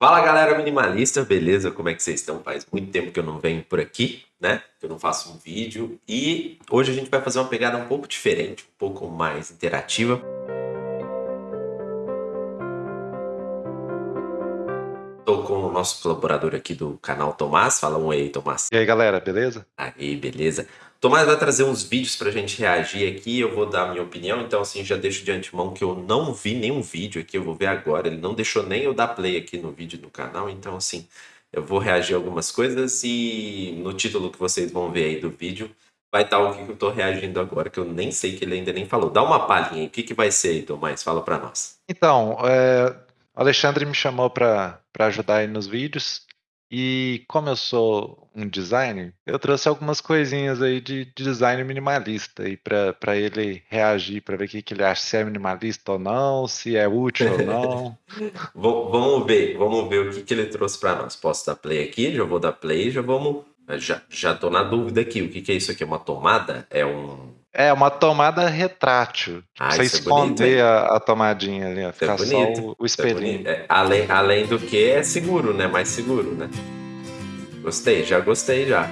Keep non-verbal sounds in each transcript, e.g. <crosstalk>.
Fala galera minimalista, beleza? Como é que vocês estão? Faz muito tempo que eu não venho por aqui, né? Que eu não faço um vídeo. E hoje a gente vai fazer uma pegada um pouco diferente, um pouco mais interativa. Estou com o nosso colaborador aqui do canal Tomás. Fala um aí, Tomás. E aí galera, beleza? Aí, beleza. Tomás vai trazer uns vídeos pra gente reagir aqui, eu vou dar a minha opinião, então assim, já deixo de antemão que eu não vi nenhum vídeo aqui, eu vou ver agora, ele não deixou nem eu dar play aqui no vídeo do canal, então assim, eu vou reagir a algumas coisas e no título que vocês vão ver aí do vídeo vai estar o que eu tô reagindo agora, que eu nem sei que ele ainda nem falou. Dá uma palhinha aí, o que, que vai ser aí, Tomás? Fala pra nós. Então, é, Alexandre me chamou para ajudar aí nos vídeos, e como eu sou um designer, eu trouxe algumas coisinhas aí de, de design minimalista aí para ele reagir, para ver o que, que ele acha, se é minimalista ou não, se é útil ou não. <laughs> vamos ver, vamos ver o que, que ele trouxe para nós. Posso dar play aqui? Já vou dar play, já vamos. Já, já tô na dúvida aqui. O que, que é isso aqui? É uma tomada? É um. É uma tomada retrátil. Ah, você isso é esconder bonito, a, a tomadinha ali, ó. É Ficar só bonito, o, o é espelhinho. É, além, além do que é seguro, né? Mais seguro, né? Gostei, já gostei já.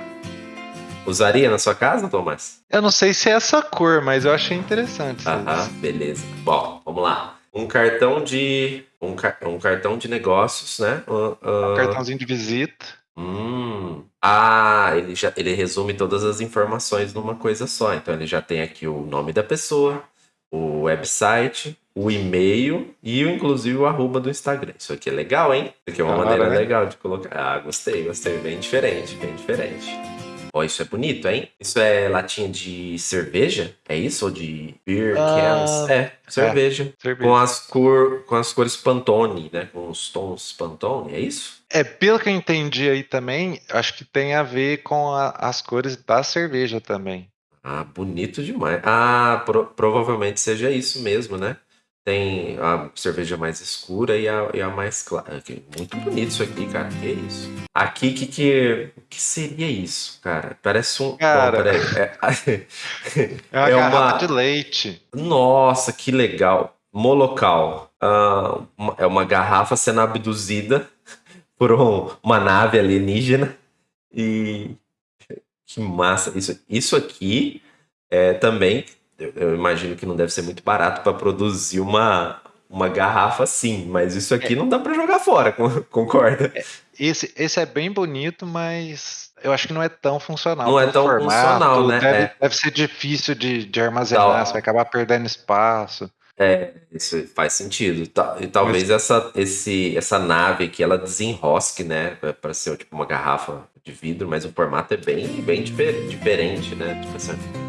Usaria na sua casa, Tomás? Eu não sei se é essa cor, mas eu achei interessante. Aham, beleza. Bom, vamos lá. Um cartão de. Um, um cartão de negócios, né? Ah, ah, Um cartãozinho de visita. Hum. Ah, ele já ele resume todas as informações numa coisa só. Então ele já tem aqui o nome da pessoa, o website, o e-mail e inclusive o arroba do Instagram. Isso aqui é legal, hein? Isso aqui é uma hora, maneira né? legal de colocar. Ah, gostei, gostei. Bem diferente, bem diferente. Ó, isso é bonito, hein? Isso é latinha de cerveja? É isso? Ou de beer Ah, cans? É, cerveja. Cerveja. Com as, cor, com as cores Pantone, né? Com os tons Pantone, é isso? É, pelo que eu entendi aí também, acho que tem a ver com a- as cores da cerveja também. Ah, bonito demais. Ah, pro- provavelmente seja isso mesmo, né? Tem a cerveja mais escura e a, e a mais clara. Aqui, Muito bonito isso aqui, cara. Que isso? Aqui, que, que, que seria isso, cara? Parece um. Bom, Cara. peraí. É- É uma <laughs> É garrafa uma- de leite. Nossa, que legal. Molocal. Ah, é uma garrafa sendo abduzida <laughs> por um- uma nave alienígena. E que massa. Isso, isso aqui é também, eu, eu imagino que não deve ser muito barato para produzir uma, uma garrafa assim, mas isso aqui não dá para jogar fora, con- <laughs> concorda? Esse, esse é bem bonito, mas eu acho que não é tão funcional. Não é tão funcional, né? Deve, É. deve ser difícil de, de armazenar, Tá. você vai acabar perdendo espaço. É, isso faz sentido. E talvez essa, esse, essa nave aqui ela desenrosque, né? Para ser tipo uma garrafa de vidro, mas o formato é bem, bem difer- diferente, né? Tipo assim.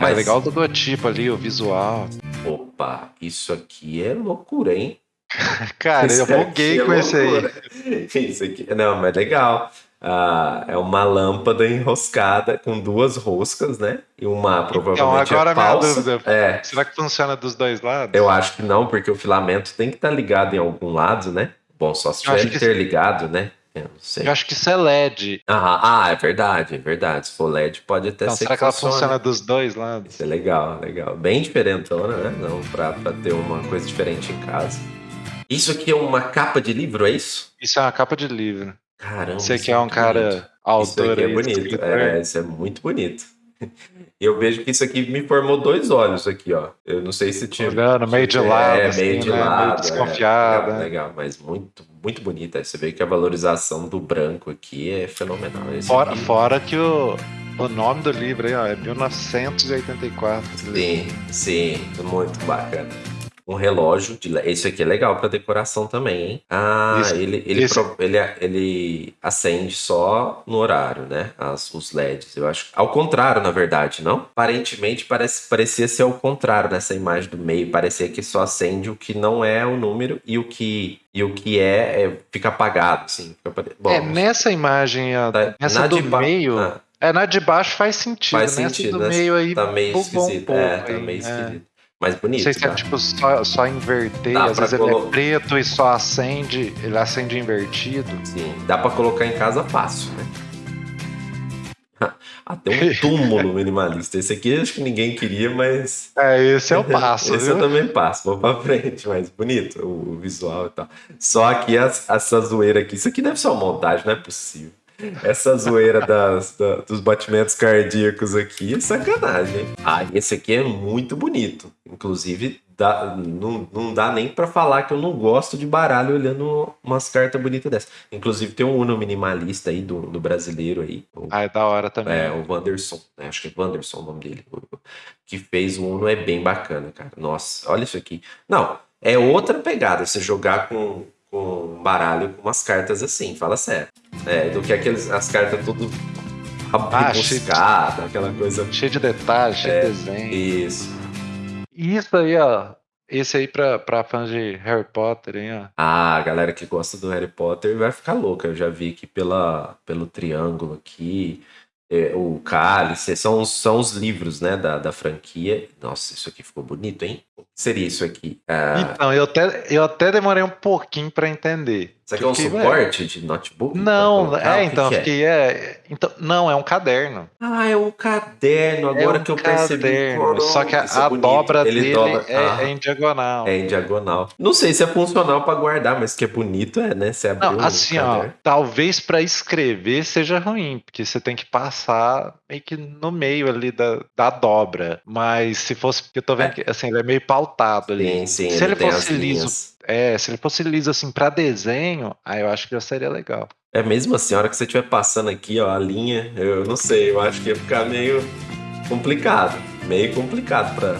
É legal o logotipo ali, o visual. Opa, isso aqui é loucura, hein? <laughs> Cara, Isso eu buguei é com esse aí. <laughs> Isso aqui, não, mas legal. Ah, é uma lâmpada enroscada com duas roscas, né? E uma provavelmente agora é a minha falsa. dúvida. É, Será que funciona dos dois lados? eu acho que não, porque o filamento tem que estar ligado em algum lado, né? Bom, só se Eu acho tiver que- interligado, né? Eu não sei. Eu acho que isso é LED. Ah, ah, é verdade, é verdade. Se for LED, pode até Então, ser será que ela funcione. funciona dos dois lados? Isso é legal, legal. Bem diferentona, né? Não, pra, pra ter uma coisa diferente em casa. Isso aqui é uma capa de livro, é isso? Isso é uma capa de livro. Caramba. Você isso que é um bonito. cara Isso autor aqui é bonito. É, isso é muito bonito. Eu vejo que isso aqui me formou dois olhos aqui, ó. Eu não sei se tinha. Olhando meio de é, lado, meio assim, de né? Meio lado. é. desconfiado, Legal, né? legal, mas muito, muito bonita. Você vê que a valorização do branco aqui é fenomenal. Esse Fora, aqui- fora que o, o nome do livro aí, ó, é 1984. Sim, sim, muito bacana. Um relógio, de, esse aqui é legal para decoração também, hein? Ah, Esse- ele, ele, esse- pro- ele, ele acende só no horário, né? As, os LEDs, eu acho. Ao contrário, na verdade, não? Aparentemente parece, parecia ser ao contrário nessa imagem do meio. Parecia que só acende o que não é o número e o que, e o que é, é- fica apagado, assim. Fica Bom, é, nessa imagem, ó, tá- nessa do ba- meio, Ah, é, na de baixo faz sentido, faz nessa sentido, do né? meio aí Tá meio um esquisito. pouco é, tá meio é. esquisito. Mas bonito. Não sei se é tipo só, só inverter, Dá às vezes ele colo- é preto e só acende, ele acende invertido. Sim, dá pra colocar em casa fácil, né? <laughs> Até um <laughs> túmulo minimalista. Esse aqui acho que ninguém queria, mas. É, esse é o passo. <laughs> esse viu? eu também passo, vou pra frente, mas bonito o, visual e tal. Só que essa zoeira aqui, isso aqui deve ser uma montagem, não é possível. Essa zoeira das, da- dos batimentos cardíacos aqui é sacanagem. hein? Ah, esse aqui é muito bonito. Inclusive, dá- não, não dá nem pra falar que eu não gosto de baralho olhando umas cartas bonitas dessas. Inclusive, tem um Uno minimalista aí do, do brasileiro aí. o- Ah, é da hora também. é, o Wanderson, né? Acho que é Wanderson o nome dele. o- Que fez o Uno é bem bacana, cara. Nossa, olha isso aqui. Não, é outra pegada você jogar com, com baralho com umas cartas assim, fala sério. É, do que aqueles, as cartas tudo Ah, de- aquela coisa. Cheio de detalhes, cheio É. de desenho. Isso. E isso aí, ó. Esse aí pra, pra fãs de Harry Potter, hein, ó. Ah, a galera que gosta do Harry Potter vai ficar louca. Eu já vi aqui pela, pelo triângulo aqui. é, o cálice, são, os- são os livros, né, da, da franquia. Nossa, isso aqui ficou bonito, hein? Que seria isso aqui? Ah, Então, eu até, eu até demorei um pouquinho pra entender. Isso aqui é um suporte de notebook? Não, é, que então, que é? fiquei, é, então, não, é um caderno. Ah, é um caderno, agora é um que eu percebi. caderno, só que a, é a dobra Ele dele dobra- é, ah, é em diagonal. é em diagonal. Não sei se é funcional pra guardar, mas que é bonito é, né? Você Não, assim, ó, caderno. talvez pra escrever seja ruim, porque você tem que passar meio que no meio ali da, da dobra. Mas se fosse, porque eu tô vendo que assim, ele é meio pautado ali. Sim, sim, se ele fosse liso, é, se ele fosse liso assim pra desenho, aí eu acho que já seria legal. É mesmo assim, a hora que você estiver passando aqui, ó, a linha, eu não sei, eu acho que ia ficar meio complicado. Meio complicado para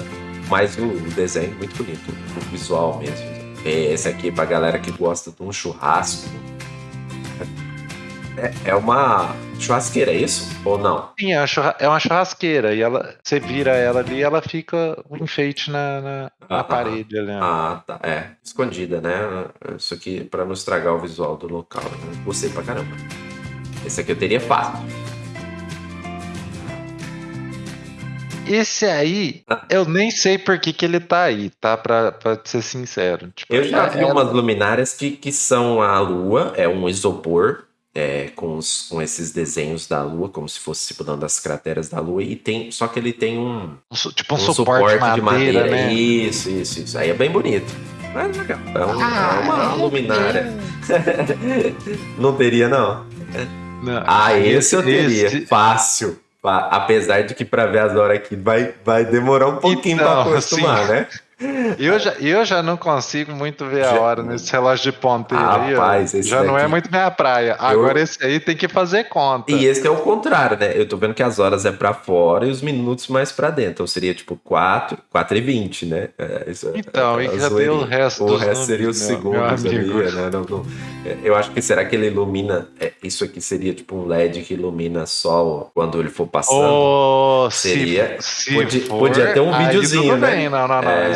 Mas o, desenho é muito bonito, o visual mesmo. É, Esse aqui pra galera que gosta de um churrasco. É, é uma churrasqueira, é isso? Ou não? Sim, é uma, churra- é uma churrasqueira e ela, você vira ela ali, ela fica um enfeite na, na, na Ah, parede ali. ó. Ah, tá. É, escondida, né? Isso aqui pra não estragar o visual do local. Né? Gostei pra caramba. Esse aqui eu teria fácil. Esse aí, eu nem sei por que, que ele tá aí, tá? Pra, pra ser sincero. Tipo, Eu já é- vi é- umas luminárias que, que são a lua, é um isopor é, com, os, com esses desenhos da lua, como se fosse simulando as crateras da lua, e tem. Só que ele tem um, tipo um, um suporte, de madeira, né? Isso, isso, isso. Aí é bem bonito. Mas legal. É, um- Ah, é uma é, luminária. <laughs> não teria, não? Não, Ah, esse, eu teria. esse- Fácil. Apesar de que pra ver as horas aqui vai, vai demorar um pouquinho Então, pra acostumar, assim, né? Eu já, eu já não consigo muito ver a hora nesse relógio de ponteiro aí. Rapaz, esse Já não é daqui- muito minha praia. Agora esse aí tem que fazer conta. E esse é o contrário, né? Eu tô vendo que as horas é pra fora e os minutos mais pra dentro. Então seria tipo 4, 4 e 20, né? É, isso é- Então, é e cadê o resto O resto seria os segundos ali, né? Não- não- é, eu acho que será que ele ilumina. é, isso aqui seria tipo um LED que ilumina só quando ele for passando. Oh, Seria- se, se podia- for, podia ter um videozinho, tudo né? bem. Não, não, não. É.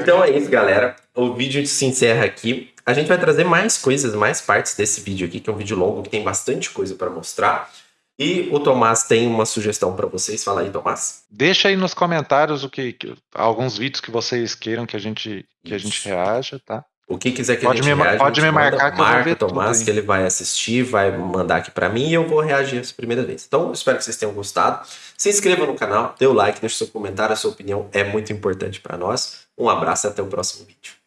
Então é isso, galera. O vídeo se encerra aqui. A gente vai trazer mais coisas, mais partes desse vídeo aqui, que é um vídeo longo que tem bastante coisa para mostrar. E o Tomás tem uma sugestão para vocês. Fala aí, Tomás. Deixa aí nos comentários o que, que- alguns vídeos que vocês queiram que a gente que a gente reaja, tá? O que quiser que Pode a gente me- reaja, pode me manda. marcar que Marca Tomás, que ele vai assistir, vai mandar aqui para mim e eu vou reagir essa primeira vez. Então, espero que vocês tenham gostado. Se inscreva no canal, dê o like, deixe seu comentário, a sua opinião é muito importante para nós. Um abraço e até o próximo vídeo.